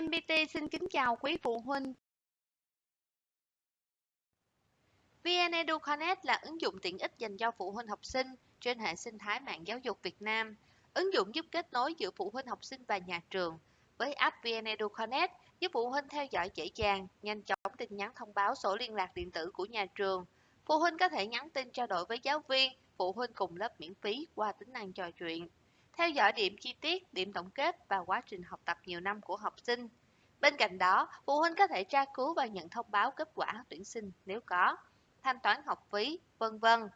VNPT xin kính chào quý phụ huynh. VnEdu Connect là ứng dụng tiện ích dành cho phụ huynh học sinh trên hệ sinh thái mạng giáo dục Việt Nam. Ứng dụng giúp kết nối giữa phụ huynh học sinh và nhà trường. Với app VnEdu Connect, giúp phụ huynh theo dõi dễ dàng, nhanh chóng tin nhắn thông báo sổ liên lạc điện tử của nhà trường. Phụ huynh có thể nhắn tin trao đổi với giáo viên, phụ huynh cùng lớp miễn phí qua tính năng trò chuyện theo dõi điểm chi tiết, điểm tổng kết và quá trình học tập nhiều năm của học sinh. Bên cạnh đó, phụ huynh có thể tra cứu và nhận thông báo kết quả tuyển sinh nếu có, thanh toán học phí, vân vân.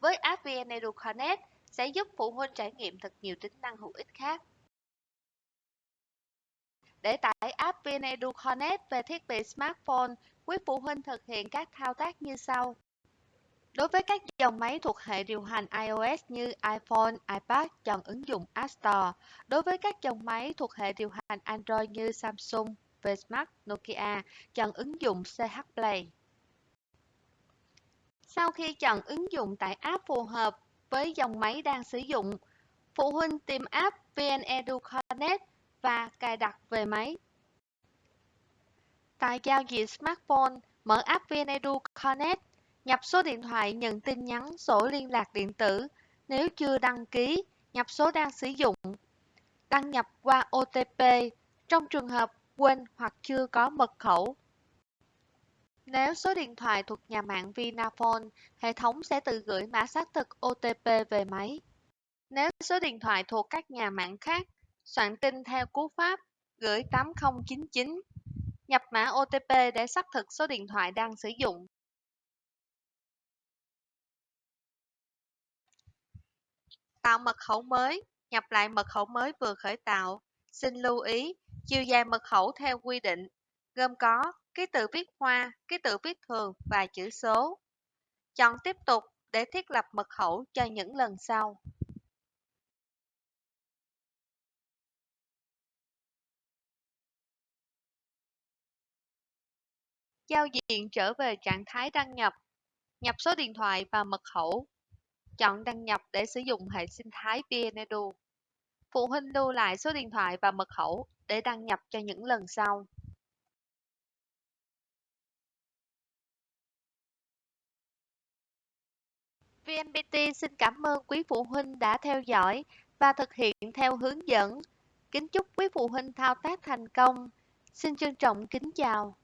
Với app VnEdu Connect sẽ giúp phụ huynh trải nghiệm thật nhiều tính năng hữu ích khác. Để tải app VnEdu Connect về thiết bị smartphone, quý phụ huynh thực hiện các thao tác như sau. Đối với các dòng máy thuộc hệ điều hành iOS như iPhone, iPad, chọn ứng dụng App Store. Đối với các dòng máy thuộc hệ điều hành Android như Samsung, Vsmart, Nokia, chọn ứng dụng CH Play. Sau khi chọn ứng dụng tải app phù hợp với dòng máy đang sử dụng, phụ huynh tìm app VnEdu Connect và cài đặt về máy. Tại giao diện smartphone, mở app VnEdu Connect Nhập số điện thoại nhận tin nhắn sổ liên lạc điện tử nếu chưa đăng ký, nhập số đang sử dụng. Đăng nhập qua OTP trong trường hợp quên hoặc chưa có mật khẩu. Nếu số điện thoại thuộc nhà mạng Vinaphone, hệ thống sẽ tự gửi mã xác thực OTP về máy. Nếu số điện thoại thuộc các nhà mạng khác, soạn tin theo cú pháp gửi 8099. Nhập mã OTP để xác thực số điện thoại đang sử dụng. Tạo mật khẩu mới, nhập lại mật khẩu mới vừa khởi tạo. Xin lưu ý, chiều dài mật khẩu theo quy định, gồm có ký tự viết hoa, ký tự viết thường và chữ số. Chọn tiếp tục để thiết lập mật khẩu cho những lần sau. Giao diện trở về trạng thái đăng nhập. Nhập số điện thoại và mật khẩu Chọn đăng nhập để sử dụng hệ sinh thái VnEdu. Phụ huynh lưu lại số điện thoại và mật khẩu để đăng nhập cho những lần sau. VNPT xin cảm ơn quý phụ huynh đã theo dõi và thực hiện theo hướng dẫn. Kính chúc quý phụ huynh thao tác thành công. Xin trân trọng kính chào.